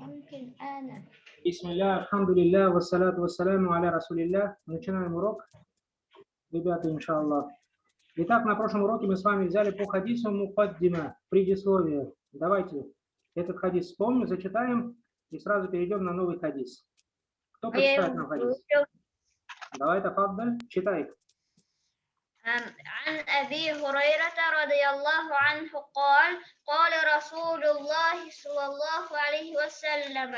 ممكن أنا Бисмилля, алхамдулилля, вассалату вассаляму аля расулилля. Начинаем урок. Ребята, иншаллах. Итак, на прошлом уроке мы с вами взяли по хадису мукаддима, предисловие. Давайте этот хадис вспомним, зачитаем и сразу перейдем на новый хадис. Кто А я прочитает его нам хадис? выучил. Давай, Тафаддаль, читай. أم، عن أبي هريرة رضي الله عنه قال قال رسول الله صلى الله عليه وسلم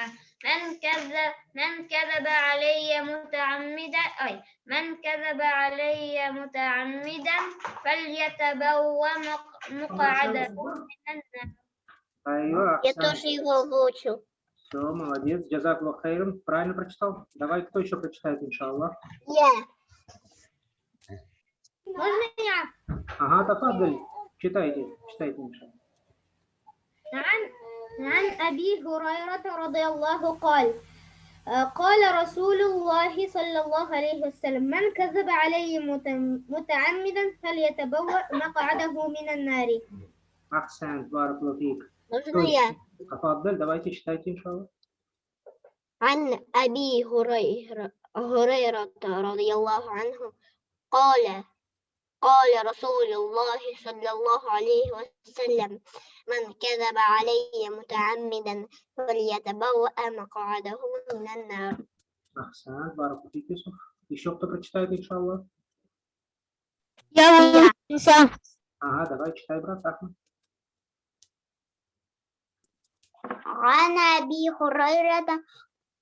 من كذب من كذب علي متعمدا أي من كذب علي متعمدا فليتبوأ مق- مقعده من النار Айва, Я Ахсан. тоже его выучил. Все, молодец. Джазаклах хайрам. Правильно прочитал? Давай, кто еще прочитает, иншаллах? Я. Можно я? Ага, Тафаддаль, читайте, читайте, иншаллах. عن عن أبي هريرة رضي الله قال آه، قال رسول الله صلى الله عليه وسلم من كذب علي مت- متعمدا فليتبوأ مقعده من النار Ахсан, баракуллаху фик. Можно я? Тафаддаль, давайте читайте, иншаллах. عن أبي هريرة هريرة رضي الله عنه قال قال رسول الله صلى الله عليه وسلم من كذب علي متعمدا فليتبوأ مقعده من النار Ахсан, баракуллаху фик, Юсуф. Еще кто прочитает, иншаллах? Я Ага, давай, читай, брат Ахмад. عن أبي هريرة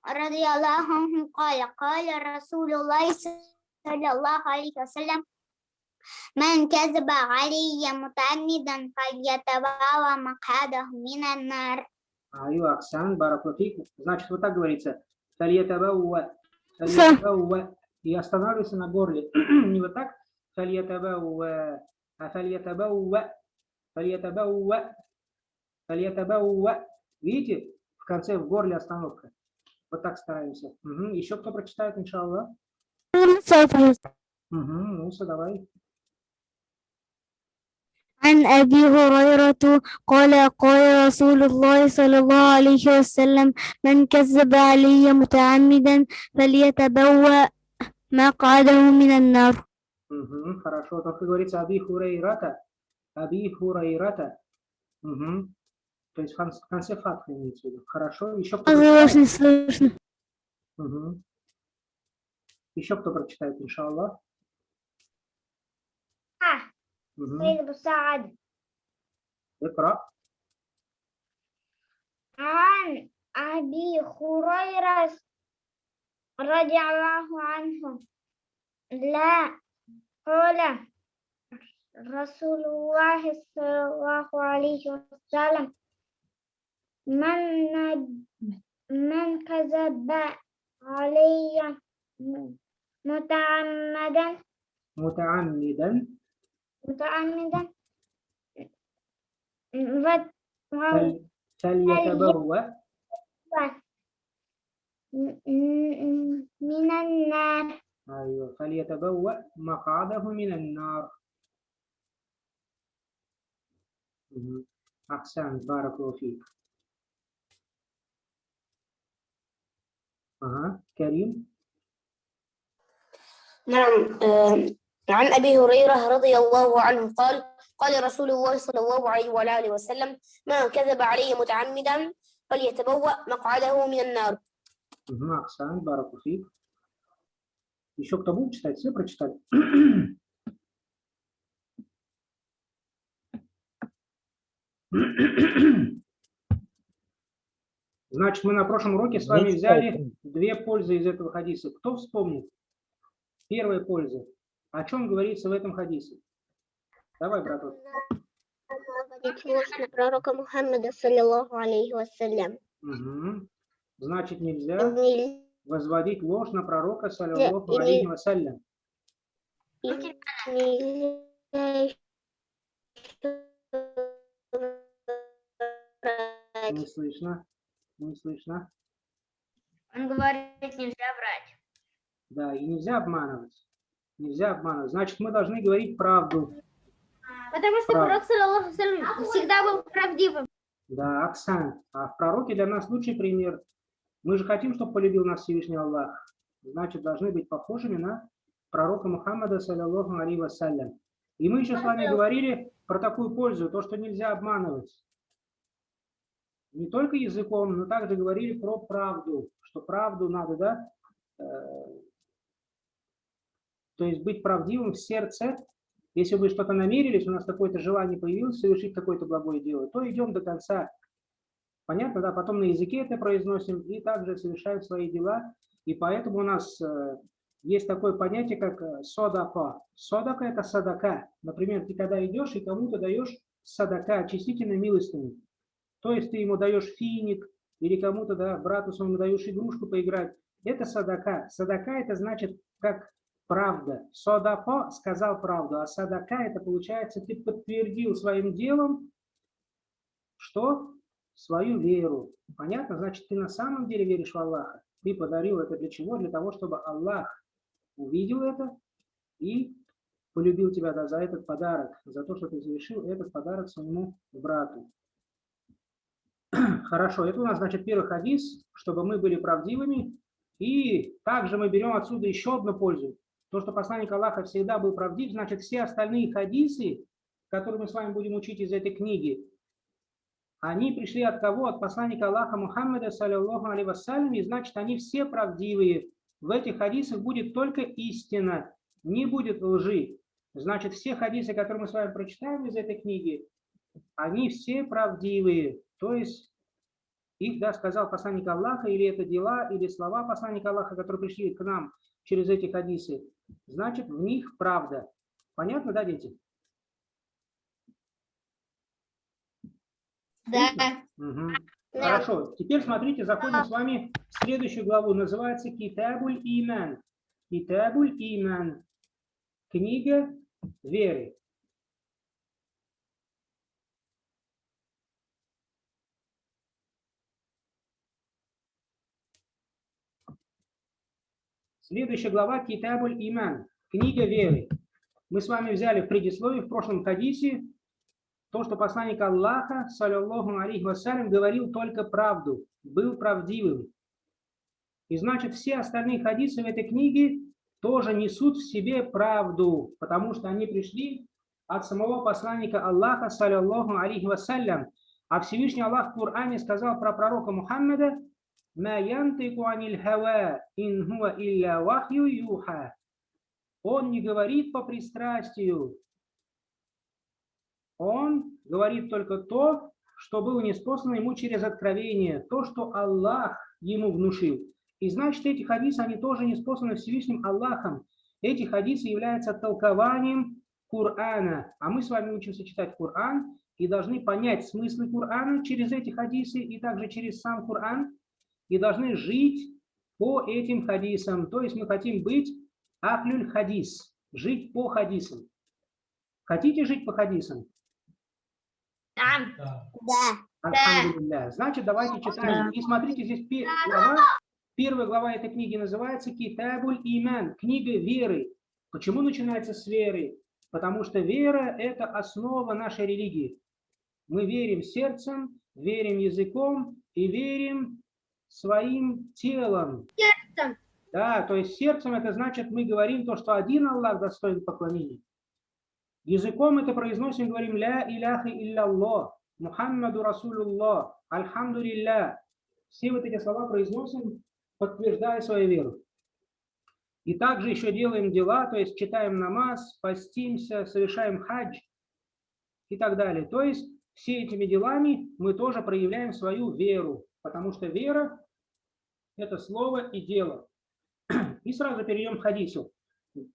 رضي الله عنه قال قال رسول الله صلى الله عليه وسلم من كذب علي متعمدا فليتبوأ مقعده من النار Айва, Ахсан, баракуллаху фик. Значит, вот так говорится. Фальятабауа, фальятабауа. И останавливайся на горле. Не вот так. Фальятабауа, а фальятабауа, фальятабауа, фальятабауа. Видите? В конце в горле остановка. Вот так стараемся. Мгм. Еще кто прочитает, иншаллах? Угу, Муса, давай. عن أبي هريرة قال قال رسول الله صلى الله عليه وسلم من كذب علي متعمدا فليتبوأ مقعده من النار Мгм, Хорошо. Только говорится Аби Хурейрата. Аби Хурейрата. Мгм. То есть в кон- в конце фатха имеется в виду. Хорошо. Еще кто Слышно, прочитает? слышно. Мгм. Еще кто прочитает, иншаллах? سيد طيب، مساعد اقرأ. عن أبي هريرة رضي الله عنه. لا قال رسول الله صلى الله عليه وسلم من من كذب علي متعمدا. متعمدا. متعمدا فليتبوأ. من النار. أيوة فليتبوأ مقعده من النار. مهم. أحسنت بارك الله فيك. أها كريم. نعم آم، عن أبي هريرة رضي الله عنه قال قال رسول الله صلى الله عليه وعلى آله وسلم ما كذب علي متعمدا فليتبوأ مقعده من النار Мгм, Оксан, Баракуфик. Еще кто будет читать? Все прочитали? Значит, мы на прошлом уроке с вами взяли две пользы из этого хадиса. Кто вспомнит? Первая польза. о чем говорится в этом хадисе? Давай, браток. Наводить ложь на пророка Мухаммада, саллиллаху алейхи вассалям. Значит, нельзя возводить ложь на пророка, саллиллаху алейхи вассалям. Не слышно. Не слышно. Он говорит, нельзя врать. Да, и нельзя обманывать. Нельзя обманывать. Значит, мы должны говорить правду. Потому что пророк всегда был правдивым. Да, Оксан. А в пророке для нас лучший пример. Мы же хотим, чтобы полюбил нас Всевышний Аллах. Значит, должны быть похожими на пророка Мухаммада, саллиллаху алейхи вассалям. И мы еще с вами говорили про такую пользу, то, что нельзя обманывать. Не только языком, но также говорили про правду, что правду надо, да, э, то есть быть правдивым в сердце. Если вы что-то намерились, у нас какое-то желание появилось совершить какое-то благое дело, то идем до конца. Понятно, да? Потом на языке это произносим и также совершаем свои дела. И поэтому у нас э, есть такое понятие, как э, содака. Содака – это садака. Например, ты когда идешь и кому-то даешь садака, очистительной милостыню. То есть ты ему даешь финик или кому-то, да, брату своему даешь игрушку поиграть. Это садака. Садака – это значит как правда. Содако сказал правду, а садака – это получается, ты подтвердил своим делом, что? Свою веру. Понятно? Значит, ты на самом деле веришь в Аллаха. Ты подарил это для чего? Для того, чтобы Аллах увидел это и полюбил тебя да, за этот подарок, за то, что ты завершил этот подарок своему брату. Хорошо, это у нас, значит, первый хадис, чтобы мы были правдивыми. И также мы берем отсюда еще одну пользу. То, что посланник Аллаха всегда был правдив, значит, все остальные хадисы, которые мы с вами будем учить из этой книги, они пришли от кого? От посланника Аллаха Мухаммада, саллиллаху вассалям, и значит, они все правдивые. В этих хадисах будет только истина, не будет лжи. Значит, все хадисы, которые мы с вами прочитаем из этой книги, они все правдивые. То есть их, да, сказал посланник Аллаха, или это дела, или слова посланника Аллаха, которые пришли к нам через эти хадисы, значит, в них правда. Понятно, да, дети? Да. Угу. Хорошо. Теперь смотрите, заходим с вами в следующую главу. Называется Китабуль Иман. Китабуль Иман. Книга веры. Следующая глава Китабуль Иман. Книга веры. Мы с вами взяли в предисловии в прошлом хадисе то, что посланник Аллаха, саллиллаху алейхи вассалям, говорил только правду, был правдивым. И значит, все остальные хадисы в этой книге тоже несут в себе правду, потому что они пришли от самого посланника Аллаха, саллиллаху алейхи вассалям. А Всевышний Аллах в Коране сказал про пророка Мухаммада, «Ма янтику аниль хава, ин хуа илля вахью юха». Он не говорит по пристрастию, он говорит только то, что было неспослано ему через откровение, то, что Аллах ему внушил. И значит, эти хадисы, они тоже неспосланы Всевышним Аллахом. Эти хадисы являются толкованием Корана. А мы с вами учимся читать Коран и должны понять смыслы Корана через эти хадисы и также через сам Коран. И должны жить по этим хадисам. То есть мы хотим быть ахлюль хадис, жить по хадисам. Хотите жить по хадисам? Да. Альхамдулилля. Значит, давайте читаем. И смотрите, здесь глава, первая глава этой книги называется Китабуль Иман, книга веры. Почему начинается с веры? Потому что вера – это основа нашей религии. Мы верим сердцем, верим языком и верим своим телом. Сердцем. Да, то есть сердцем это значит, мы говорим то, что один Аллах достоин поклонения. Языком это произносим, говорим «Ля иляха илля Мухаммаду Расулуллах, Альхамдулилля». Все вот эти слова произносим, подтверждая свою веру. И также еще делаем дела, то есть читаем намаз, постимся, совершаем хадж и так далее. То есть все этими делами мы тоже проявляем свою веру, потому что вера – это слово и дело. И сразу перейдем к хадису.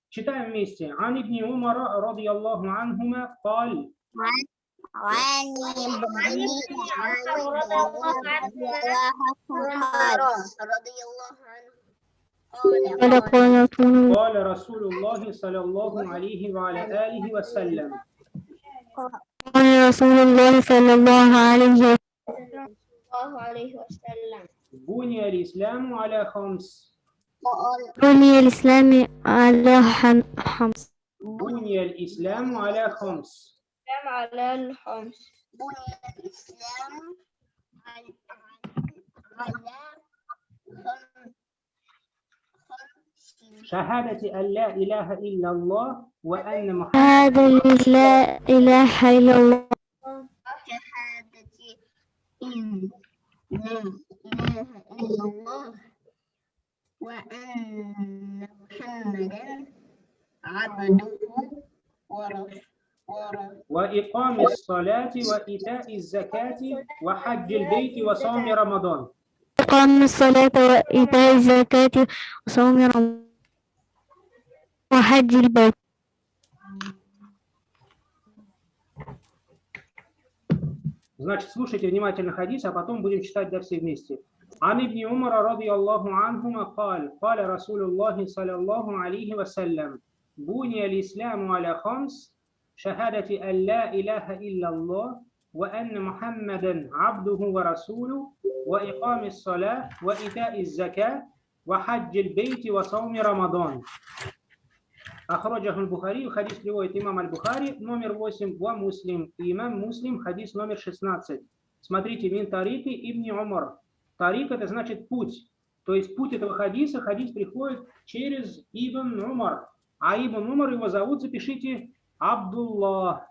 читаем вместе. Ан ибн Умара радиаллаху анхума قال وعن ابن رضي الله عنه قال قال قال رسول قال رسول الله صلى الله عليه وعلى آله وسلم قال رسول الله صلى الله عليه وسلم الله عليه وسلم بني الإسلام على خمس. بني الإسلام على خمس. بني الإسلام على خمس. على الخمس. بني الإسلام على شهادة أن لا إله إلا الله وأن محمد هذا لا إله إلا الله. شهادة إن لا إله إلا الله وأن محمدا عبده ورسوله وإقام الصلاة وإيتاء الزكاة وحج البيت وصوم رمضان. إقام الصلاة وإيتاء الزكاة وصوم رمضان. وحج البيت. Значит, слушайте внимательно хадис, а потом будем читать да все вместе. عن ابن عمر رضي الله عنهما قال قال رسول الله صلى الله عليه وسلم بني الإسلام على خمس شهادة أن لا إله إلا الله وأن محمدا عبده ورسوله وإقام الصلاة وإيتاء الزكاة وحج البيت وصوم رمضان Ахроджаху аль-Бухари, хадис приводит имам аль-Бухари, номер 8, ва муслим, и имам муслим, хадис номер 16. Смотрите, мин тарики ибн Умар. Тарик – это значит путь. То есть путь этого хадиса, хадис приходит через Ибн Умар. А Ибн Умар его зовут, запишите, Абдулла.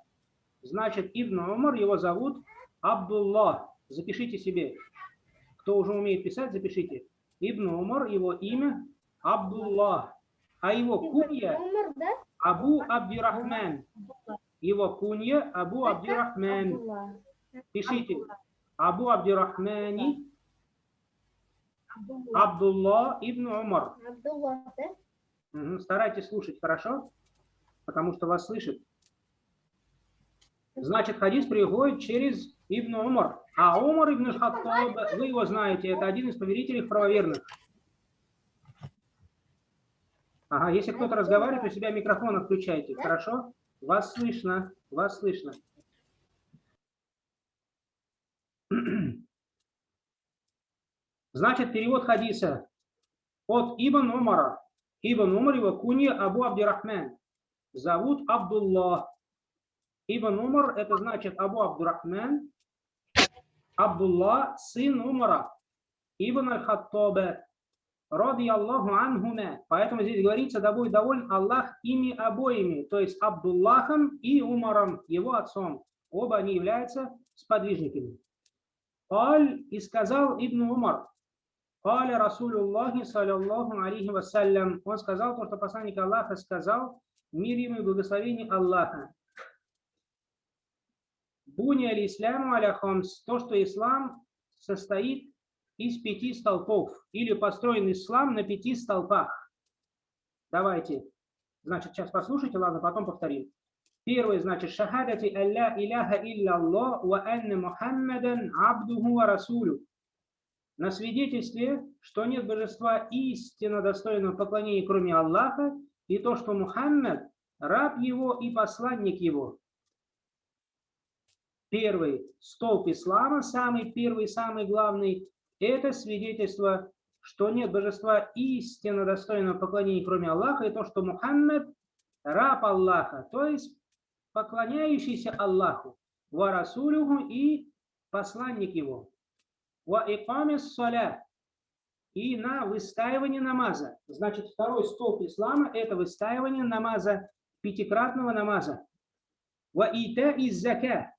Значит, Ибн Умар его зовут Абдулла. Запишите себе. Кто уже умеет писать, запишите. Ибн Умар, его имя Абдулла. А его кунья? Абу Абдирахман. Его кунья Абу Абдирахман. Пишите. Абу Абдирахмани Абдулла ибн Умар. Старайтесь слушать, хорошо? Потому что вас слышит. Значит, хадис приходит через Ибн Умар. А Умар ибн Хаттаб, вы его знаете, это один из повелителей правоверных. Ага, если кто-то разговаривает, у себя микрофон отключайте, хорошо? Вас слышно, вас слышно. Значит, перевод хадиса от Ибн Умара. Ибн Умар его кунья Абу Абдирахман. Зовут Абдуллах. Ибн Умар это значит Абу Абдурахман. Абдулла, сын Умара. Ибн Аль-Хаттаба. Ради Аллаху анхума. Поэтому здесь говорится, да будет доволен Аллах ими обоими, то есть Абдуллахом и Умаром, его отцом. Оба они являются сподвижниками. Аль и сказал Ибн Умар, Каля Расулюллахи, саллиллаху алейхи вассалям. Он сказал то, что посланник Аллаха сказал, мир ему и благословение Аллаха. Буни аль исламу аля хамс. То, что ислам состоит из пяти столпов. Или построен ислам на пяти столпах. Давайте. Значит, сейчас послушайте, ладно, потом повторим. Первый, значит, шахадати алля иляха илля Аллах ва анна Мухаммадан абдуху ва расулю. На свидетельстве, что нет божества истинно достойного поклонения, кроме Аллаха, и то, что Мухаммад – раб его и посланник его. Первый столб ислама, самый первый, самый главный, это свидетельство, что нет божества истинно достойного поклонения, кроме Аллаха, и то, что Мухаммад – раб Аллаха, то есть поклоняющийся Аллаху, ва расулюху и посланник его. Ва иками саля и на выстаивание намаза. Значит, второй столб ислама – это выстаивание намаза, пятикратного намаза. Ва ита из зака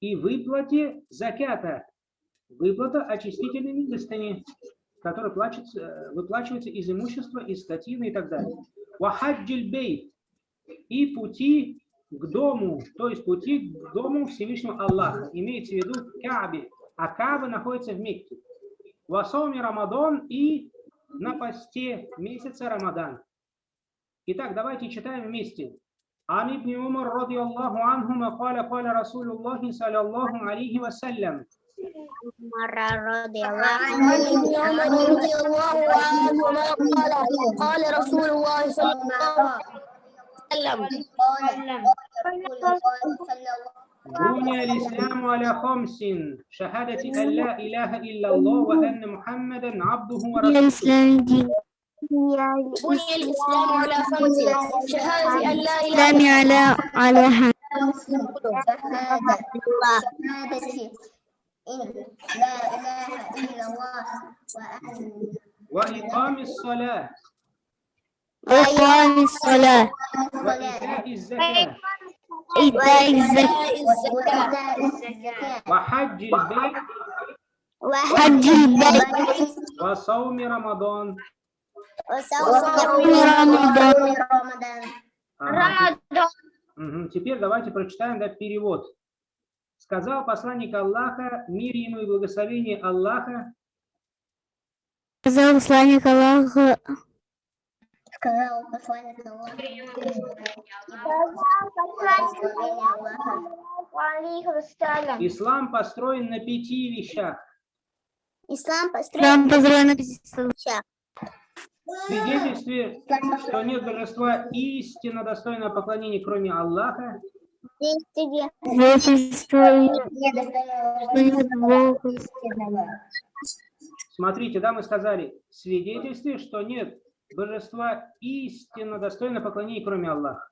и выплате закята, выплата очистительной милостыни, которая плачется, э, выплачивается из имущества, из скотины и так далее. Ва хаджиль бейт и пути к дому, то есть пути к дому Всевышнего Аллаха. Имеется в виду Каабе, а Кааба находится в Мекке. Васоми Рамадан и на посте месяца Рамадан. Итак, давайте читаем вместе. عن ابن عمر رضي الله عنهما قال قال رسول الله صلى الله عليه وسلم عمر رضي الله عن ابن عمر رضي الله عنهما قال قال رسول الله صلى الله عليه وسلم بني الإسلام على خمس شهادة أن لا إله إلا الله وأن محمدا عبده ورسوله بني الإسلام على خمس شهادة أن لا إله الإسلام على على شهادة لا إله إلا الله وأن وإقام الصلاة وإقام الصلاة وإيتاء الزكاة إيتاء الزكاة وإيتاء الزكاة وحج البيت حج البيت وصوم رمضان وصوم رمضان رمضان Ага, Мгм. Теперь давайте прочитаем да, перевод. Сказал посланник Аллаха, мир ему и благословение Аллаха, сказал посланник Аллаха, сказал посланник Аллаха. ислам построен на пяти вещах. Ислам построен нам построен на пяти столбах. В свидетельстве, что нет божества истинно достойного поклонения, кроме Аллаха, смотрите, да, мы сказали, свидетельстве, что нет божества истинно достойного поклонения, кроме Аллаха.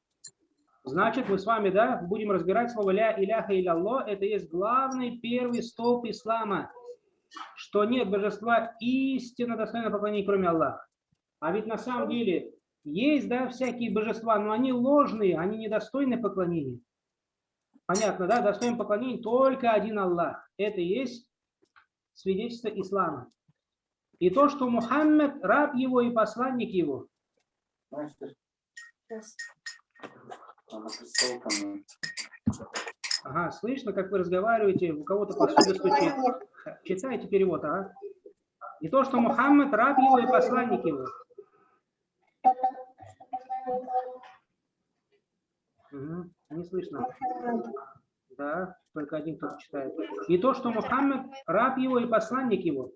Значит, мы с вами, да, будем разбирать слово «ля иляха илlallah». Это есть главный первый столб ислама, что нет божества истинно достойного поклонения, кроме Аллаха. А ведь на самом деле есть, да, всякие божества, но они ложные, они недостойны поклонения. Понятно, да? Достоин поклонения только один Аллах. Это и есть свидетельство ислама. И то, что Мухаммед, раб его и посланник его. Ага, слышно, как вы разговариваете, у кого-то посуда стучит. Читайте перевод, а? И то, что Мухаммед, раб его и посланник его. Мгм, Не слышно. Да, только один кто читает. И то, что Мухаммед, раб его и посланник его.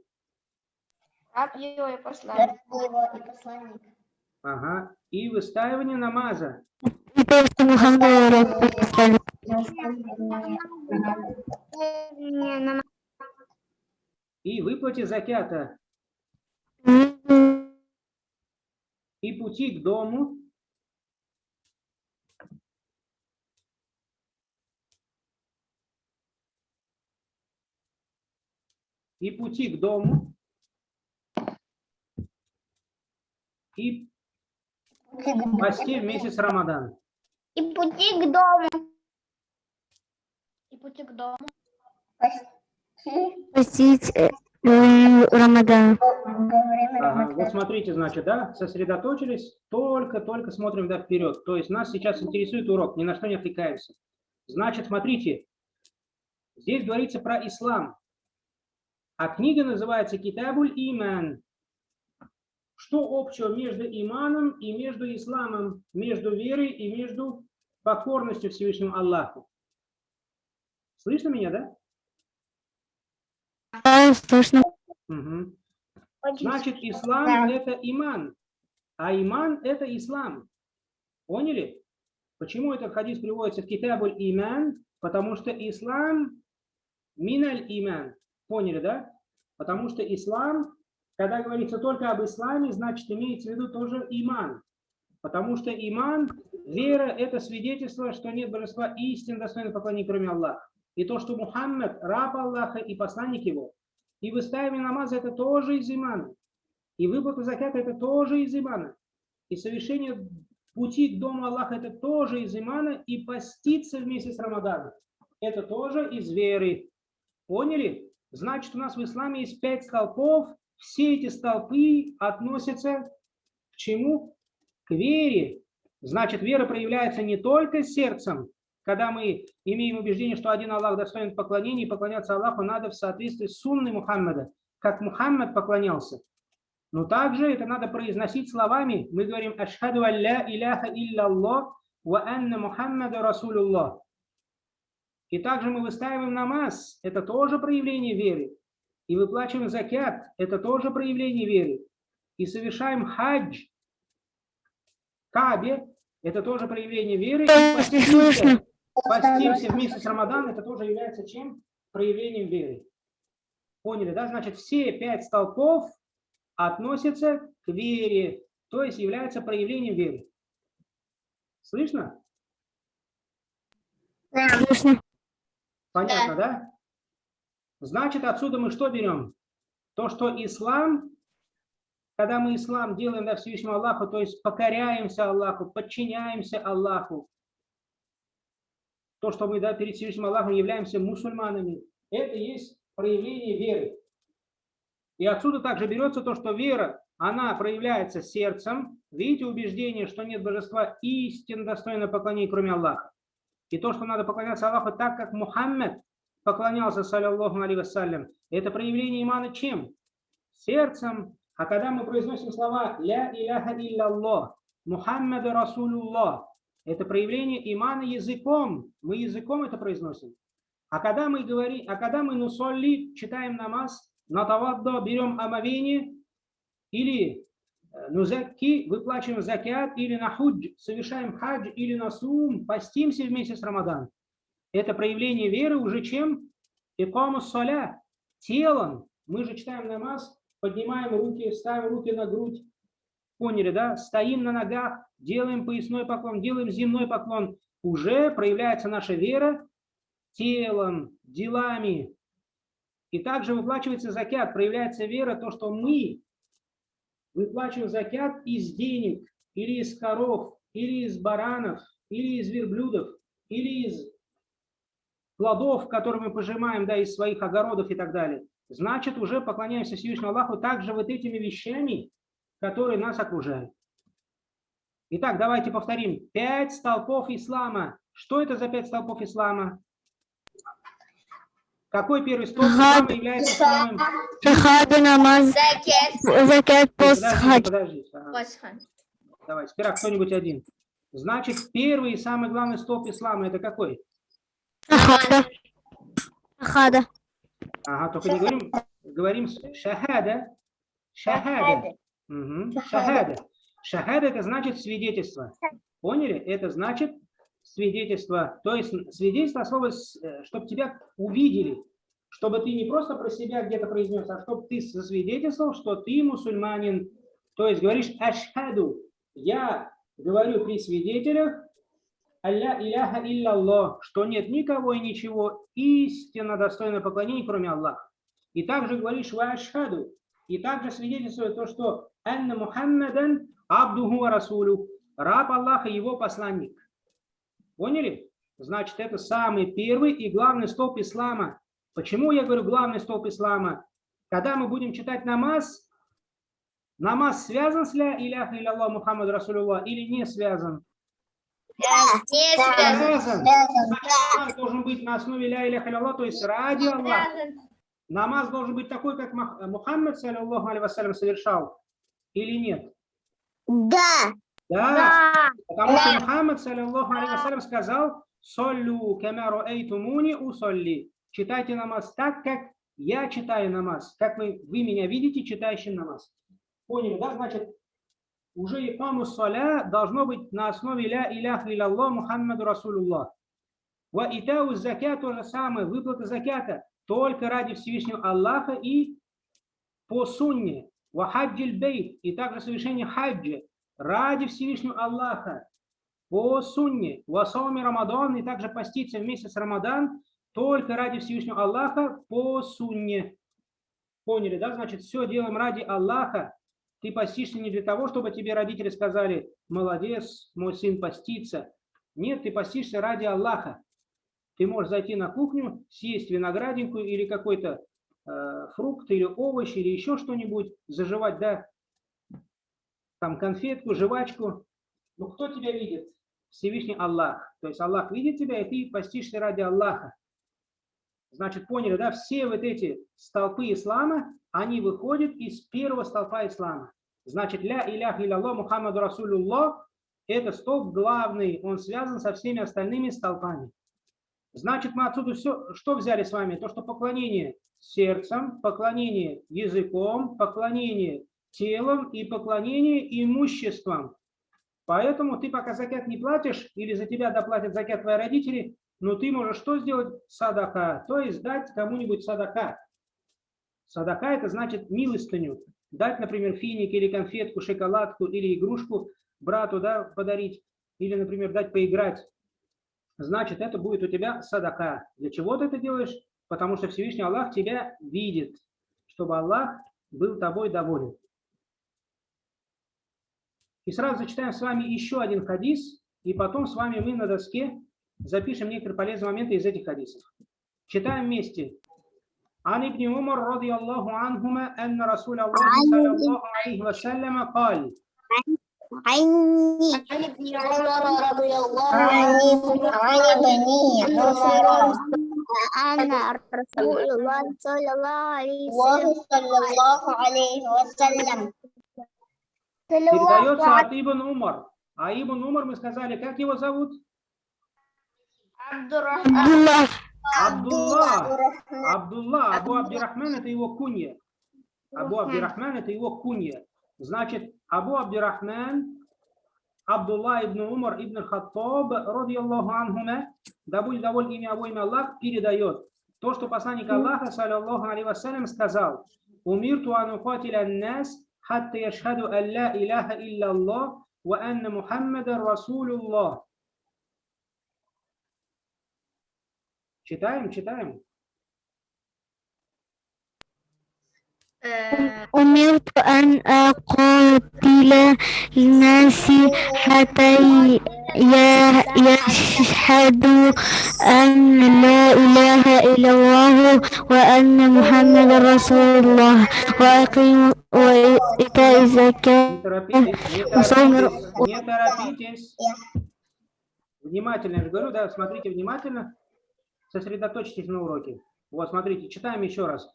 Раб его и посланник. его и посланник. Ага. И выстаивание намаза. И то, что Мухаммад раб посланник. И выплате закята. И пути к дому. И пути к дому. И посте в месяц Рамадан. И пути к дому. И пути к дому. Постить э, э, Рамадан. Ага, вот смотрите, значит, да, сосредоточились, только-только смотрим да, вперед. То есть нас сейчас интересует урок, ни на что не отвлекаемся. Значит, смотрите, здесь говорится про ислам, а книга называется Китабуль Иман. Что общего между иманом и между исламом, между верой и между покорностью Всевышнему Аллаху? Слышно меня, да? Да, слышно. Мгм. Значит, ислам это иман, а иман это ислам. Поняли? Почему этот хадис приводится в Китабуль иман? Потому что ислам миналь иман. Поняли, да? Потому что ислам, когда говорится только об исламе, значит имеется в виду тоже иман. Потому что иман, вера, это свидетельство, что нет божества истин достойно поклонения, кроме Аллаха. И то, что Мухаммад, раб Аллаха и посланник его, и выставление намаза это тоже из имана. И выплата заката это тоже из имана. И совершение пути к дому Аллаха это тоже из имана. И поститься вместе с Рамаданом это тоже из веры. Поняли? Значит, у нас в исламе есть пять столпов. Все эти столпы относятся к чему? К вере. Значит, вера проявляется не только сердцем, когда мы имеем убеждение, что один Аллах достоин поклонения, и поклоняться Аллаху надо в соответствии с сунной Мухаммада, как Мухаммад поклонялся. Но также это надо произносить словами. Мы говорим «Ашхаду алля иляха илляллах ва анна Мухаммада Расулуллах». И также мы выстаиваем намаз. Это тоже проявление веры. И выплачиваем закят. Это тоже проявление веры. И совершаем хадж. Кабе. Это тоже проявление веры. И Да, постимся, постимся в месяц Рамадан. Это тоже является чем? Проявлением веры. Поняли, да? Значит, все пять столпов относятся к вере, то есть являются проявлением веры. Слышно? Слышно. Понятно, да? Значит, отсюда мы что берем? То, что ислам, когда мы ислам делаем да, Всевышнему Аллаху, то есть покоряемся Аллаху, подчиняемся Аллаху, то, что мы да, перед Всевышним Аллахом являемся мусульманами, это есть проявление веры. И отсюда также берется то, что вера, она проявляется сердцем. Видите убеждение, что нет божества истинно достойно поклонения, кроме Аллаха. И то, что надо поклоняться Аллаху так, как Мухаммед поклонялся, саллиллаху алейhi вассалям, это проявление имана чем? Сердцем. А когда мы произносим слова «Ля иляха илляллах», «Мухаммад Расулуллах», это проявление имана языком. Мы языком это произносим. А когда мы говорим, а когда мы нусолли, читаем намаз, на таваддо берем омовение, или э, нузакки, выплачиваем закят, или на худж, совершаем хадж, или на сум, постимся вместе с Рамадан. Это проявление веры уже чем? Икаму соля, телом. Мы же читаем намаз, поднимаем руки, ставим руки на грудь. Поняли, да? Стоим на ногах, делаем поясной поклон, делаем земной поклон. Уже проявляется наша вера телом, делами. И также выплачивается закят, проявляется вера, то, что мы выплачиваем закят из денег, или из коров, или из баранов, или из верблюдов, или из плодов, которые мы пожимаем, да, из своих огородов и так далее. Значит, уже поклоняемся Всевышнему Аллаху также вот этими вещами, которые нас окружают. Итак, давайте повторим. Пять столпов ислама. Что это за пять столпов ислама? Какой первый столб ислама является самым... Шахада, намаз, закят, пост, Подожди, хадж. подожди. Ага. Давай, сперва кто-нибудь один. Значит, первый и самый главный столб ислама это какой? Шахада. Шахада. Ага, только не говорим, говорим шахада. Шахада. Шахада. Шахада это значит свидетельство. Поняли? Это значит свидетельство. То есть свидетельство слово, чтобы тебя увидели. Чтобы ты не просто про себя где-то произнес, а чтобы ты засвидетельствовал, что ты мусульманин. То есть говоришь ашхаду. Я говорю при свидетелях, Алля иляха илляллах, что нет никого и ничего истинно достойно поклонения, кроме Аллаха. И также говоришь ашхаду. И также свидетельствует то, что анна Мухаммадан абдуху расулю, раб Аллаха, его посланник. Поняли? Значит, это самый первый и главный столб ислама. Почему я говорю главный столб ислама? Когда мы будем читать намаз, намаз связан с ля иляха илlallah Мухаммад Расулуллах или не связан? Не Связан. Значит, намаз должен быть на основе ля иляха илlallah, то есть ради Аллаха. Намаз должен быть такой, как Мухаммад, саллиллаху алейхи вассалям, совершал или нет? Да. Да. Да. Потому что Мухаммад, саллиллаху алейхи сказал, «Соллю камяру эйтумуни усолли». Читайте намаз так, как я читаю намаз, как вы, вы меня видите, читающим намаз. Поняли, да? Значит, уже икаму соля должно быть на основе ля илях илlallah Мухаммаду Расулуллах. Ва итау закят то же самое, выплата закята только ради Всевышнего Аллаха и по сунне. Ва хаджил бейт и также совершение хаджа ради Всевышнего Аллаха по сунне. Ва сауми Рамадан и также поститься вместе с Рамадан только ради Всевышнего Аллаха по сунне. Поняли, да? Значит, все делаем ради Аллаха. Ты постишься не для того, чтобы тебе родители сказали, молодец, мой сын постится. Нет, ты постишься ради Аллаха. Ты можешь зайти на кухню, съесть виноградинку или какой-то э, фрукт или овощ или еще что-нибудь, заживать, да, там конфетку, жвачку. Ну кто тебя видит? Всевышний Аллах. То есть Аллах видит тебя, и ты постишься ради Аллаха. Значит, поняли, да? Все вот эти столпы ислама, они выходят из первого столпа ислама. Значит, ля илях илlallah Мухаммаду Расулуллах – это столб главный, он связан со всеми остальными столпами. Значит, мы отсюда все, что взяли с вами? То, что поклонение сердцем, поклонение языком, поклонение телом и поклонение имуществом. Поэтому ты пока закят не платишь, или за тебя доплатят закят твои родители, но ты можешь что сделать? Садака, то есть дать кому-нибудь садака. Садака это значит милостыню. Дать, например, финик или конфетку, шоколадку или игрушку брату да, подарить. Или, например, дать поиграть. Значит, это будет у тебя садака. Для чего ты это делаешь? потому что Всевышний Аллах тебя видит, чтобы Аллах был тобой доволен. И сразу зачитаем с вами еще один хадис, и потом с вами мы на доске запишем некоторые полезные моменты из этих хадисов. Читаем вместе. عن ابن عمر رضي الله عنهما أن رسول الله صلى الله عليه وسلم قال عني عن ابن عمر رضي الله عني عنه عن بني أن رسول الله أنا رسول الله صلى الله عليه وسلم передается от Ибн Умар. А Ибн Умар мы сказали, как его зовут? Абдуллах. Абдулла. Абдулла. Абу Абдирахман это его кунья. Абу Абдирахман это его кунья. Значит, Абу Абдирахман, Абдулла ибн Умар ибн Хаттаб, радиаллаху анхума, да будет доволен имя его имя Аллах, передает то, что посланник Аллаха, саллиллаху алейхи вассалям, сказал, «Умирту ан уқатиля нас, хатта яшхаду ан ла илаха илля Аллах, ва анна Мухаммада Расулуллах». Читаем, читаем. أمرت أن أقاتل الناس حتى ي- يشهدوا أن لا إله إلا الله وأن محمد رسول الله وأقيموا это из океана. Сомер... Не торопитесь. Внимательно, я же говорю, да, смотрите внимательно. Сосредоточьтесь на уроке. Вот, смотрите, читаем еще раз.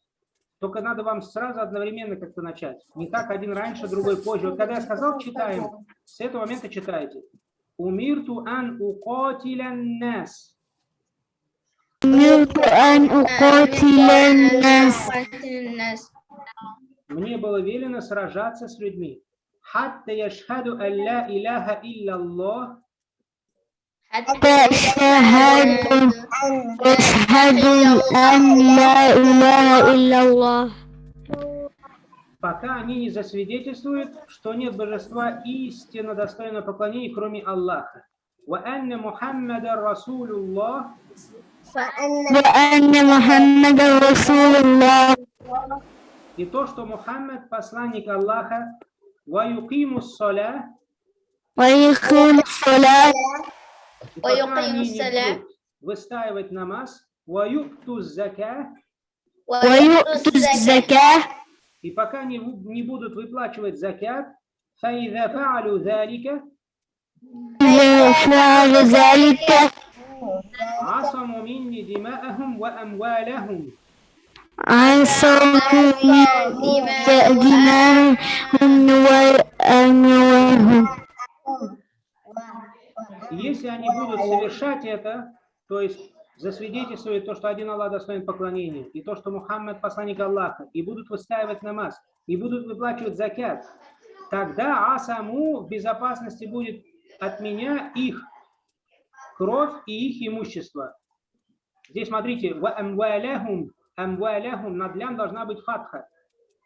Только надо вам сразу одновременно как-то начать. Не так один раньше, другой позже. Вот когда я сказал читаем, с этого момента читайте. Умирту ан укотилян нас. Умирту ан укотилян нас. Мне было велено сражаться с людьми. Хатта яшхаду алля иляха илля Аллах تشهد تشهد أن لا إله إلا الله пока они не засвидетельствуют, что нет божества истинно достойного поклонения, кроме Аллаха. وأن محمد رسول الله فأن وأن محمد رسول الله и то, что Мухаммад посланник Аллаха, ويقيم الصلاة ويقيم الصلاة и пока ويقيم они не الصلاة. будут выстаивать намаз, ويؤتوا الزكاة ويؤتوا الزكاة и пока не, в- не будут выплачивать закят, فإذا فعلوا ذلك إذا فعل ذلك عصموا مني دماءهم وأموالهم عصوا دماءهم وأموالهم И Если они будут совершать это, то есть засвидетельствовать то, что один Аллах достоин поклонения, и то, что Мухаммад посланник Аллаха, и будут выстаивать намаз, и будут выплачивать закят, тогда Асаму в безопасности будет от меня их кровь и их имущество. Здесь смотрите, «Ва амваляхум, над лям должна быть фатха.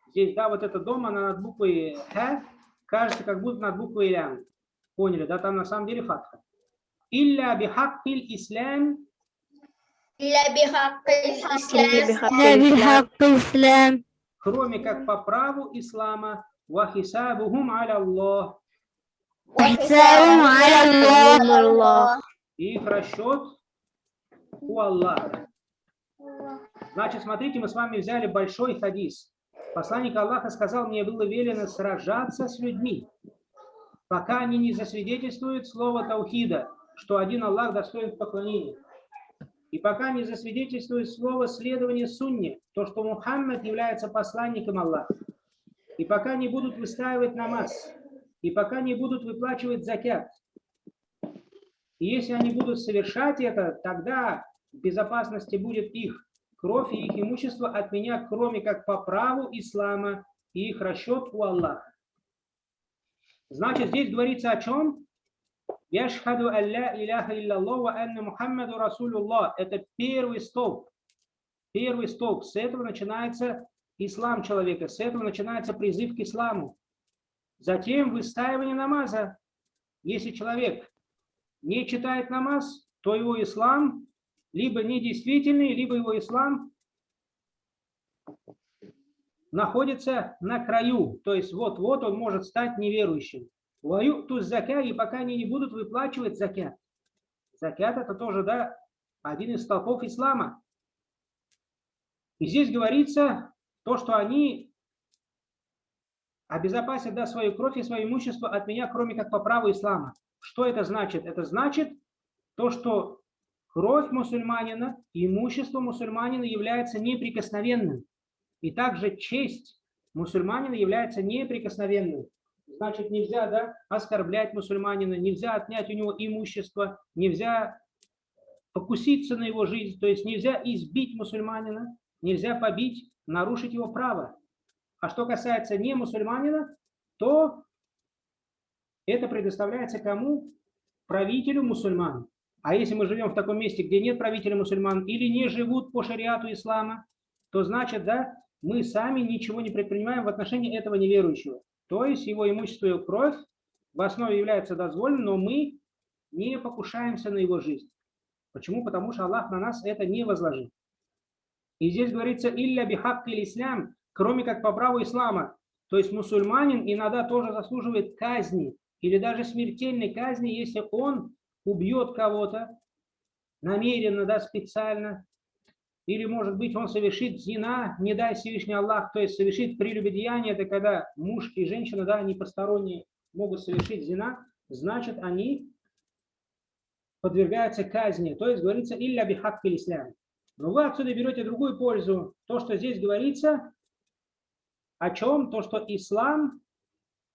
Здесь, да, вот это дома она над буквой х, кажется, как будто над буквой лям. Поняли, да, там на самом деле фатха. Илля бихаккиль ислам. Илля бихаккиль ислам. Кроме как по праву ислама. Вахисабухум аля Аллах. Вахисабухум аля Аллах. Их расчет у Аллаха. Значит, смотрите, мы с вами взяли большой хадис. Посланник Аллаха сказал, мне было велено сражаться с людьми, пока они не засвидетельствуют слово Таухида, что один Аллах достоин поклонения. И пока не засвидетельствует слово следования сунне, то, что Мухаммад является посланником Аллаха. И пока не будут выстаивать намаз, и пока не будут выплачивать закят. И если они будут совершать это, тогда безопасности будет их кровь и их имущество от меня, кроме как по праву ислама и их расчет у Аллаха. Значит, здесь говорится о чем? Яшхаду алля иляха илляллах ва анна Мухаммаду Расулуллах. Это первый столб. Первый столб. С этого начинается ислам человека. С этого начинается призыв к исламу. Затем выстаивание намаза. Если человек не читает намаз, то его ислам либо недействительный, либо его ислам находится на краю, то есть вот-вот он может стать неверующим. Ваю ту закя, и пока они не будут выплачивать закят. Закят это тоже, да, один из столпов ислама. И здесь говорится то, что они обезопасят да, свою кровь и свое имущество от меня, кроме как по праву ислама. Что это значит? Это значит то, что кровь мусульманина имущество мусульманина является неприкосновенным. И также честь мусульманина является неприкосновенной. Значит, нельзя да, оскорблять мусульманина, нельзя отнять у него имущество, нельзя покуситься на его жизнь, то есть нельзя избить мусульманина, нельзя побить, нарушить его право. А что касается не мусульманина, то это предоставляется кому? Правителю мусульман. А если мы живем в таком месте, где нет правителя мусульман или не живут по шариату ислама, то значит, да, мы сами ничего не предпринимаем в отношении этого неверующего. То есть его имущество и кровь в основе является дозволенным, но мы не покушаемся на его жизнь. Почему? Потому что Аллах на нас это не возложил. И здесь говорится «илля бихак ислам», кроме как по праву ислама. То есть мусульманин иногда тоже заслуживает казни или даже смертельной казни, если он убьет кого-то намеренно, да, специально, или, может быть, он совершит зина, не дай Всевышний Аллах, то есть совершит прелюбодеяние, это когда муж и женщина, да, они посторонние могут совершить зина, значит, они подвергаются казни. То есть говорится «илля бихак ислам». Но вы отсюда берете другую пользу. То, что здесь говорится, о чем? То, что ислам,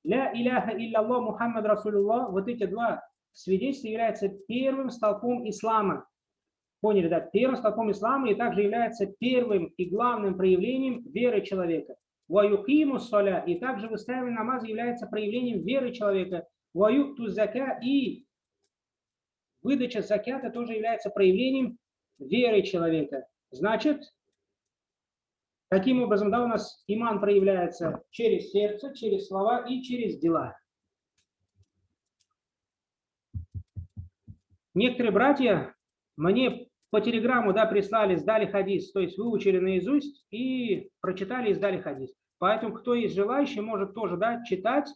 ля иляха илляллах Мухаммад Расулуллах, вот эти два свидетельства являются первым столпом ислама. Поняли, да? Первым столпом ислама и также является первым и главным проявлением веры человека. Ваюкиму соля, и также выставление намаза является проявлением веры человека. Ваюкту зака, и выдача закята тоже является проявлением веры человека. Значит, таким образом, да, у нас иман проявляется через сердце, через слова и через дела. Некоторые братья мне по телеграмму да, прислали, сдали хадис, то есть выучили наизусть и прочитали и сдали хадис. Поэтому кто есть желающий, может тоже да, читать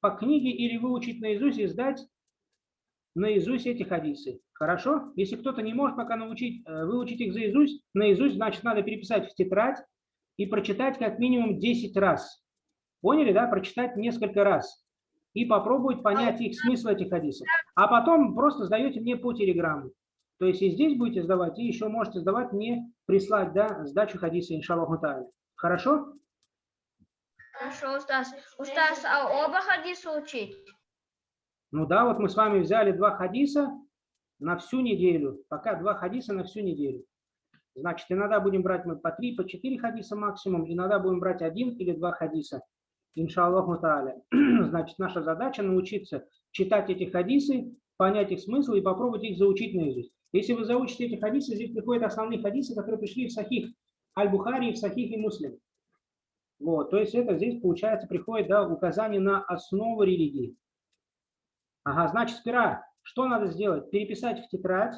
по книге или выучить наизусть и сдать наизусть эти хадисы. Хорошо? Если кто-то не может пока научить, э, выучить их наизусть, наизусть, значит, надо переписать в тетрадь и прочитать как минимум 10 раз. Поняли, да? Прочитать несколько раз. И попробовать понять их смысл этих хадисов. А потом просто сдаете мне по телеграмму. То есть и здесь будете сдавать, и еще можете сдавать мне, прислать да, сдачу хадиса, иншаллаху та'аля. Хорошо? Хорошо, Устас. Устас, а оба хадиса учить? Ну да, вот мы с вами взяли два хадиса на всю неделю. Пока два хадиса на всю неделю. Значит, иногда будем брать мы по три, по четыре хадиса максимум, иногда будем брать один или два хадиса. Иншаллаху та'аля. Значит, наша задача научиться читать эти хадисы, понять их смысл и попробовать их заучить наизусть. Если вы заучите эти хадисы, здесь приходят основные хадисы, которые пришли в Сахих Аль-Бухари, в Сахих и Муслим. Вот, то есть это здесь, получается, приходит да, указание на основу религии. Ага, значит, сперва что надо сделать? Переписать в тетрадь,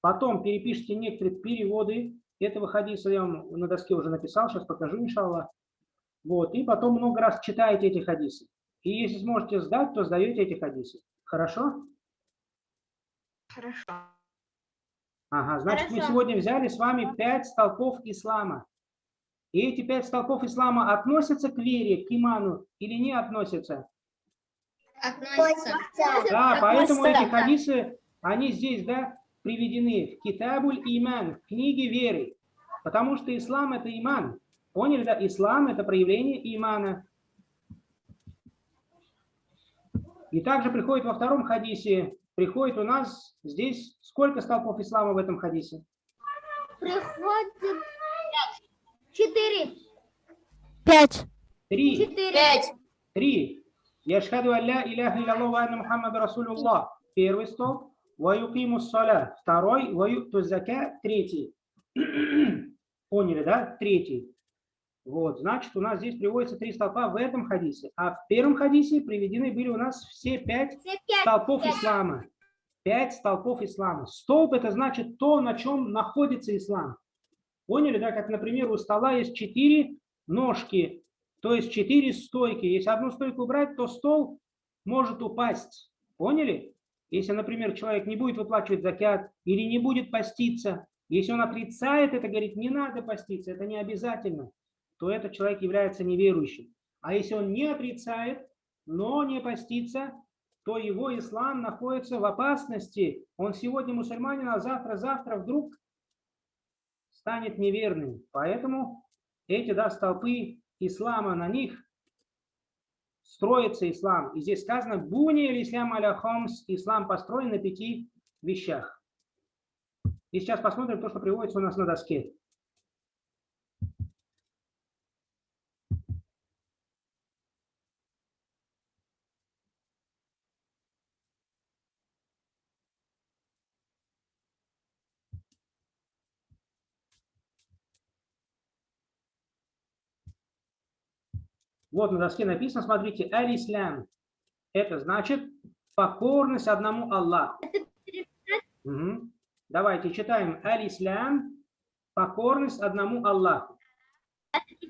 потом перепишите некоторые переводы этого хадиса, я вам на доске уже написал, сейчас покажу, иншаллах. Вот, и потом много раз читаете эти хадисы. И если сможете сдать, то сдаете эти хадисы. Хорошо? Хорошо. Ага, значит, мы Хорошо. сегодня взяли с вами пять столпов ислама. И эти пять столпов ислама относятся к вере, к иману или не относятся? Относится. Да, поэтому Относятся. эти хадисы, они здесь, да, приведены в Китабуль Иман, в книге веры. Потому что ислам – это иман. Поняли, да? Ислам – это проявление имана. И также приходит во втором хадисе, приходит у нас здесь, сколько столпов ислама в этом хадисе? Приходит четыре. Пять. Три. Четыре. Пять. Три. Яшхаду алля иляха илlallah ва анна Мухаммада Расулуллах. Первый столб. Ва юкиму саля. Второй. Ва юкту зака. Третий. Поняли, да? Третий. Вот, значит, у нас здесь приводится три столпа в этом хадисе. А в первом хадисе приведены были у нас все пять Все пять. столпов пять. ислама. Пять столпов ислама. Столб – это значит то, на чем находится ислам. Поняли, да? Как, например, у стола есть четыре ножки, то есть четыре стойки. Если одну стойку убрать, то стол может упасть. Поняли? Если, например, человек не будет выплачивать закят или не будет поститься, если он отрицает это, говорит, не надо поститься, это не обязательно, то этот человек является неверующим. А если он не отрицает, но не постится, то его ислам находится в опасности. Он сегодня мусульманин, а завтра-завтра вдруг станет неверным. Поэтому эти да, столпы ислама, на них строится ислам. И здесь сказано, буни или ислам аля хомс, ислам построен на пяти вещах. И сейчас посмотрим то, что приводится у нас на доске. Вот на доске написано, смотрите, аль-ислам. Это значит покорность одному Аллаху. Угу. Давайте читаем аль-ислам, покорность одному Аллаху.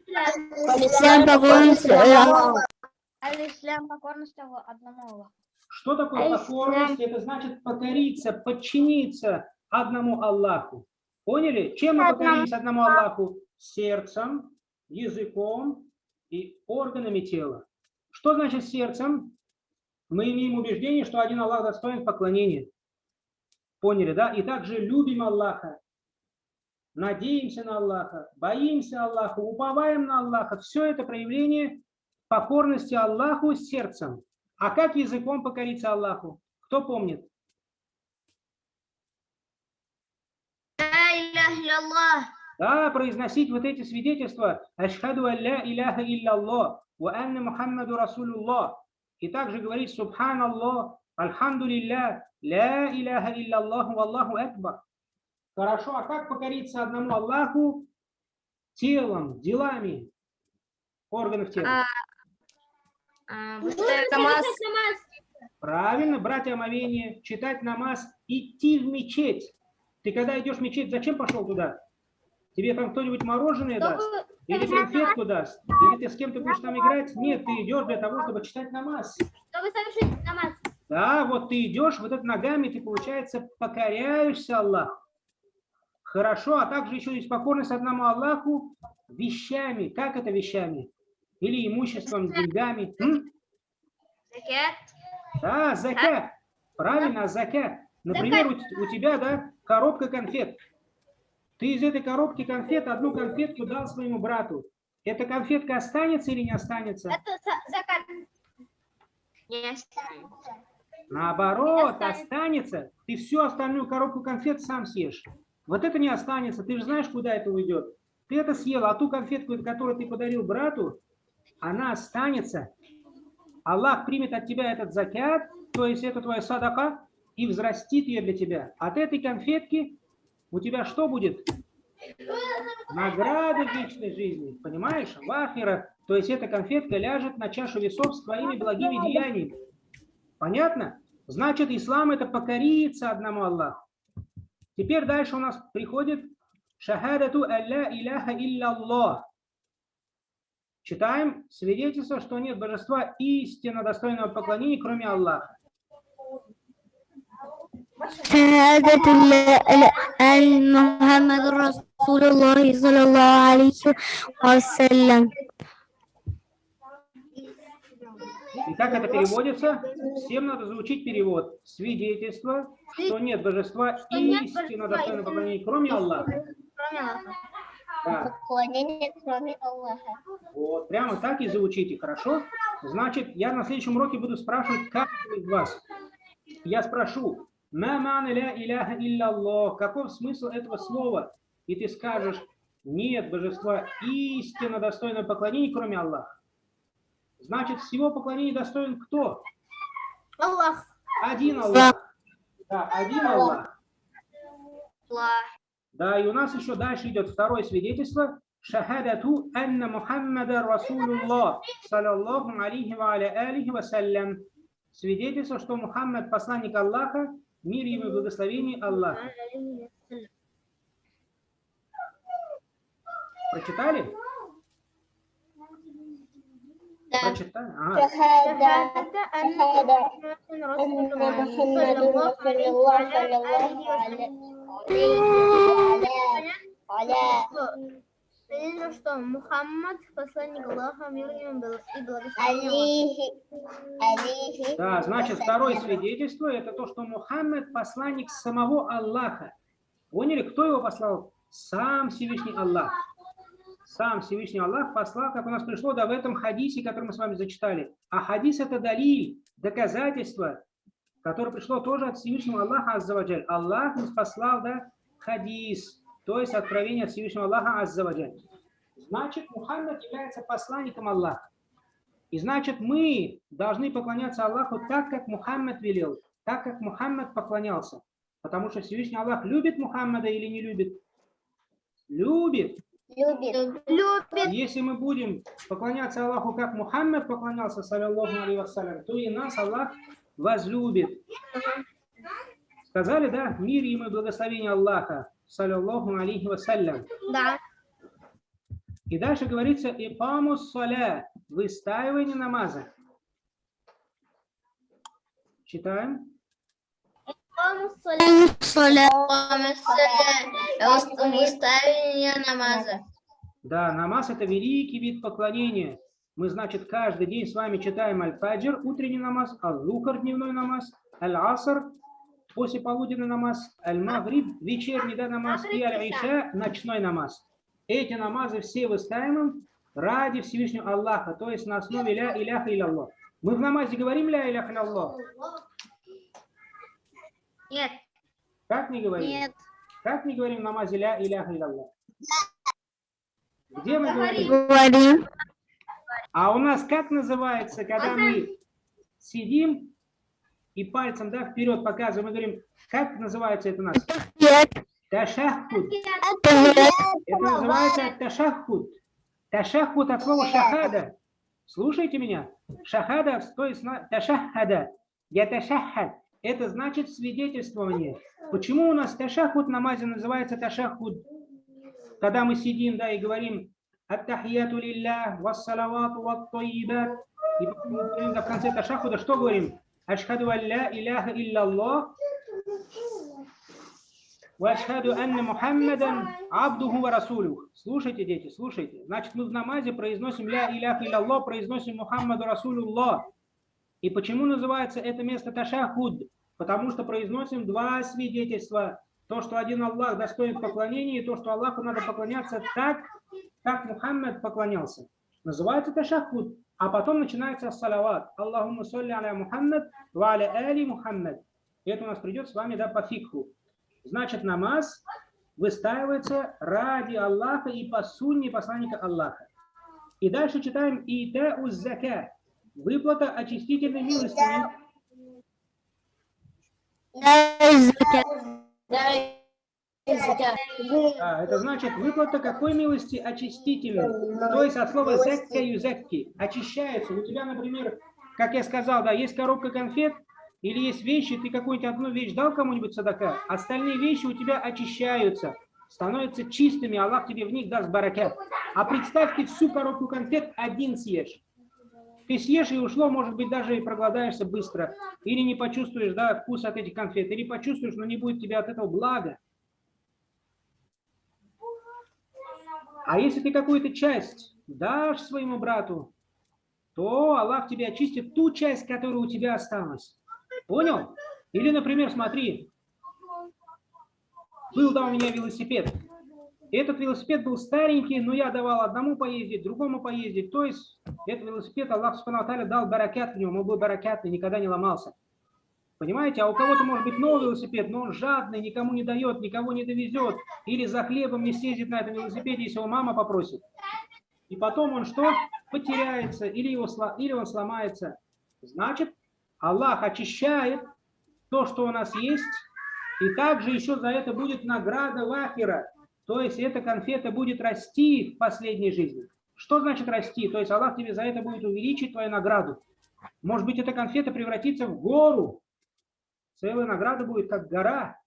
Ислам покорность Аллаху. Аль-Ислам покорность одному Аллаху. Что такое покорность? Это значит покориться, подчиниться одному Аллаху. Поняли? Чем мы покорились одному Аллаху? Сердцем, языком и органами тела. Что значит сердцем? Мы имеем убеждение, что один Аллах достоин поклонения. Поняли, да? И также любим Аллаха, надеемся на Аллаха, боимся Аллаха, уповаем на Аллаха. Все это проявление покорности Аллаху сердцем. А как языком покориться Аллаху? Кто помнит? Да, произносить вот эти свидетельства. Ашхаду алля иляха илля ва анна Мухаммаду Расулуллах. И также говорить Субханаллах, Альхамдулилля, ля иляха илля Аллаху, Аллаху Акбар. Хорошо, а как покориться одному Аллаху телом, делами органов тела? А, Намаз. Правильно, брать омовение, читать намаз, идти в мечеть. Ты когда идешь в мечеть, зачем пошел туда? Тебе там кто-нибудь мороженое даст? Или конфетку даст? Или ты с кем-то будешь там играть? Нет, ты идешь для того, чтобы читать намаз. Чтобы совершить намаз. Да, вот ты идешь, вот это ногами ты, получается, покоряешься Аллаху. Хорошо, а также еще есть покорность одному Аллаху вещами. Как это вещами? Или имуществом, деньгами. М? Закят. Да, закят. Правильно, закят. Например, у, у тебя, да, коробка конфет. Ты из этой коробки конфет одну конфетку дал своему брату. Эта конфетка останется или не останется? Это за- закат. Не останется. Наоборот, останется. Ты всю остальную коробку конфет сам съешь. Вот это не останется. Ты же знаешь, куда это уйдет. Ты это съел, а ту конфетку, которую ты подарил брату, она останется. Аллах примет от тебя этот закят, то есть это твоя садака, и взрастит ее для тебя. От этой конфетки у тебя что будет? Награда вечной жизни, понимаешь? Вахира, то есть эта конфетка ляжет на чашу весов с твоими благими деяниями. Понятно? Значит, ислам это покориться одному Аллаху. Теперь дальше у нас приходит шахадату алля иляха илля Читаем свидетельство, что нет божества истинно достойного поклонения, кроме Аллаха. شهادة ال- أن محمد رسول الله صلى الله عليه وسلم И как это переводится? Всем надо заучить перевод. Свидетельство, что нет божества Что нет истинно божества достойного поклонения, кроме Аллаха. Кроме Аллаха. Да. Поклонение кроме Аллаха. Вот, прямо так и заучите, хорошо? Значит, я на следующем уроке буду спрашивать каждого из вас. Я спрошу, «Ма мана ля иляха илля Аллах?» Каков смысл этого слова? И ты скажешь, нет божества истинно достойного поклонения, кроме Аллаха. Значит, всего поклонения достоин кто? Аллах. Один Аллах. Да, один Аллах. Аллах. Да, и у нас еще дальше идет второе свидетельство. Шахадату анна Мухаммада Расулуллах, саллаллаху алейхи ва аля алихи вассалям. Свидетельство, что Мухаммад посланник Аллаха, мир ему и благословение Аллаха. Прочитали? Да. Прочитали? Ага. Видно, что Мухаммад, посланник Аллаха, мир ему был и благословен. Да, значит, второе свидетельство – это то, что Мухаммад – посланник самого Аллаха. Поняли, кто его послал? Сам Всевышний Аллах. Сам Всевышний Аллах послал, как у нас пришло, да, в этом хадисе, который мы с вами зачитали. А хадис – это дали, доказательство, которое пришло тоже от Всевышнего Аллаха, Аззаваджаль. Аллах нас послал, да, хадис, то есть откровение от Всевышнего Аллаха Аззаваджаль. Значит, Мухаммад является посланником Аллаха. И значит, мы должны поклоняться Аллаху так, как Мухаммад велел, так, как Мухаммад поклонялся. Потому что Всевышний Аллах любит Мухаммада или не любит? Любит. любит Любит. Если мы будем поклоняться Аллаху, как Мухаммад поклонялся, вассалям, то и нас Аллах возлюбит. Сказали, да, мир ему и благословение Аллаха, саллиллаху алейхи вассалям. Да. И дальше говорится «Ипамус саля» – выстаивание намаза. Читаем. Намаза. Да, намаз – это великий вид поклонения. Мы, значит, каждый день с вами читаем аль-фаджр, утренний намаз, аль-лукар, дневной намаз, аль-аср, после полуденный намаз, аль-магриб, вечерний да, намаз и аль-иша, ночной намаз. Эти намазы все выстаиваем ради Всевышнего Аллаха, то есть на основе ля иляха илля Мы в намазе говорим ля иляха илля Нет. Как не говорим? Нет. Как не говорим в намазе ля иляха илля Где мы говорим? Говорим. А у нас как называется, когда мы сидим и пальцем да, вперед показываем, мы говорим, как называется это у нас? Нет. Ташаххуд. Нет. Это называется ташаххуд. Ташаххуд от слова шахада. Слушайте меня. Шахада, то есть ташаххада. Я ташаххад. Это значит свидетельствование. Почему у нас ташаххуд в намазе называется ташаххуд? Когда мы сидим, да, и говорим Аттахияту лиллях, вассалавату ваттайибат. И в конце ташахуда что говорим? Ашхаду алля иляха илляллах. Анна Мухаммадан абдуху ва расулюх. Слушайте, дети, слушайте. Значит, мы в намазе произносим ля иляха илляллах, произносим Мухаммаду расулюллах. И почему называется это место ташахуд? Потому что произносим два свидетельства. То, что один Аллах достоин поклонения, и то, что Аллаху надо поклоняться так, как Мухаммад поклонялся. Называется ташахуд. А потом начинается салават. Аллахумма салли аля Мухаммад ва аля али Мухаммад. Это у нас придет с вами да, по фикху. Значит, намаз выстаивается ради Аллаха и по сунне посланника Аллаха. И дальше читаем «Ита уз зака» – выплата очистительной милостыни. Закят. А, это значит выплата какой милости очистительной. То есть от слова «закка» юзакки – очищается. У тебя, например, как я сказал, да, есть коробка конфет, или есть вещи, ты какую-нибудь одну вещь дал кому-нибудь садака, остальные вещи у тебя очищаются, становятся чистыми, Аллах тебе в них даст баракят. А представь, ты всю коробку конфет один съешь. Ты съешь и ушло, может быть, даже и проголодаешься быстро. Или не почувствуешь да, вкус от этих конфет, или почувствуешь, но не будет тебе от этого блага. А если ты какую-то часть дашь своему брату, то Аллах тебе очистит ту часть, которая у тебя осталась. Понял? Или, например, смотри, был да у меня велосипед. Этот велосипед был старенький, но я давал одному поездить, другому поездить. То есть этот велосипед Аллах Субхану дал баракят в нем, он был баракятный, никогда не ломался. Понимаете? А у кого-то может быть новый велосипед, но он жадный, никому не дает, никого не довезет. Или за хлебом не съездит на этом велосипеде, если его мама попросит. И потом он что? Потеряется, или, его, или он сломается. Значит, Аллах очищает то, что у нас есть, и также еще за это будет награда лахера, то есть эта конфета будет расти в последней жизни. Что значит расти? То есть Аллах тебе за это будет увеличить твою награду. Может быть, эта конфета превратится в гору. Целая награда будет как гора.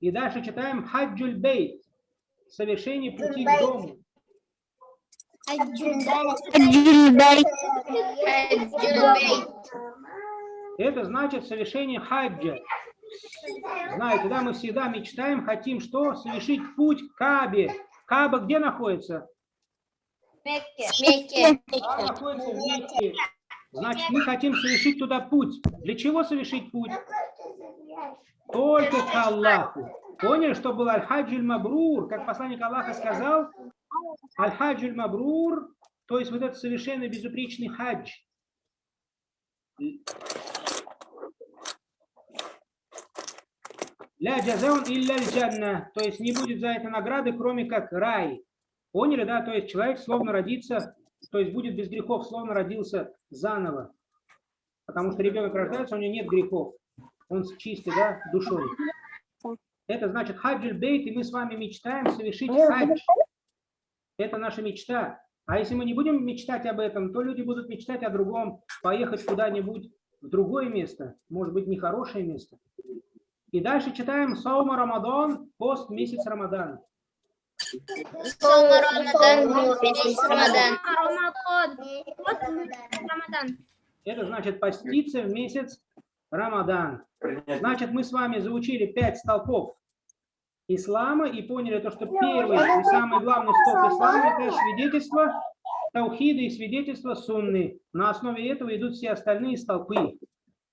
И дальше читаем «Хаджуль бейт». Совершение пути к дому. Это значит совершение хаджа. Знаете, да, мы всегда мечтаем, хотим что? Совершить путь к Кабе. Каба где находится? Мекке. Каба находится в Мекке. Значит, мы хотим совершить туда путь. Для чего совершить путь? Только к Аллаху. Поняли, что был Аль-Хаджуль Мабрур, как посланник Аллаха сказал? Аль-Хаджуль Мабрур, то есть вот этот совершенно безупречный хадж. Ля джазаун илля джанна, то есть не будет за это награды, кроме как рай. Поняли, да? То есть человек словно родится, то есть будет без грехов, словно родился заново. Потому что ребенок рождается, у него нет грехов. Он чистый, да, душой. Это значит хаджуль бейт, и мы с вами мечтаем совершить хадж. Это наша мечта. А если мы не будем мечтать об этом, то люди будут мечтать о другом, поехать куда-нибудь в другое место, может быть, нехорошее место. И дальше читаем Саума Рамадан, пост месяц Рамадан. Рамадан. Месяц Рамадан. Рамадан. Вот Рамадан. Это значит поститься в месяц Рамадан. Значит, мы с вами заучили пять столпов ислама и поняли то, что первый и самый главный столб ислама – это свидетельство таухида и свидетельство сунны. На основе этого идут все остальные столпы.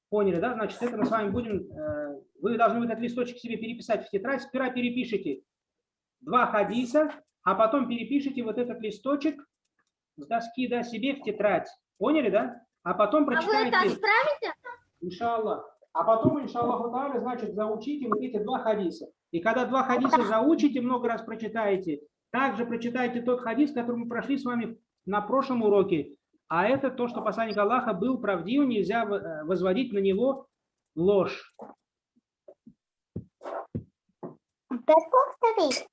Поняли, да? Значит, это мы с вами будем... э, Вы должны вот этот листочек себе переписать в тетрадь. Сперва перепишите два хадиса, а потом перепишите вот этот листочек с доски да, себе в тетрадь. Поняли, да? А потом А вы это прочитайте... отправите? Иншаллах. А потом, иншаллаху та'аля, значит, заучите вот эти два хадиса. И когда два хадиса заучите, много раз прочитаете, также прочитайте тот хадис, который мы прошли с вами на прошлом уроке. А это то, что посланник Аллаха был правдив, нельзя э, возводить на него ложь. повтори.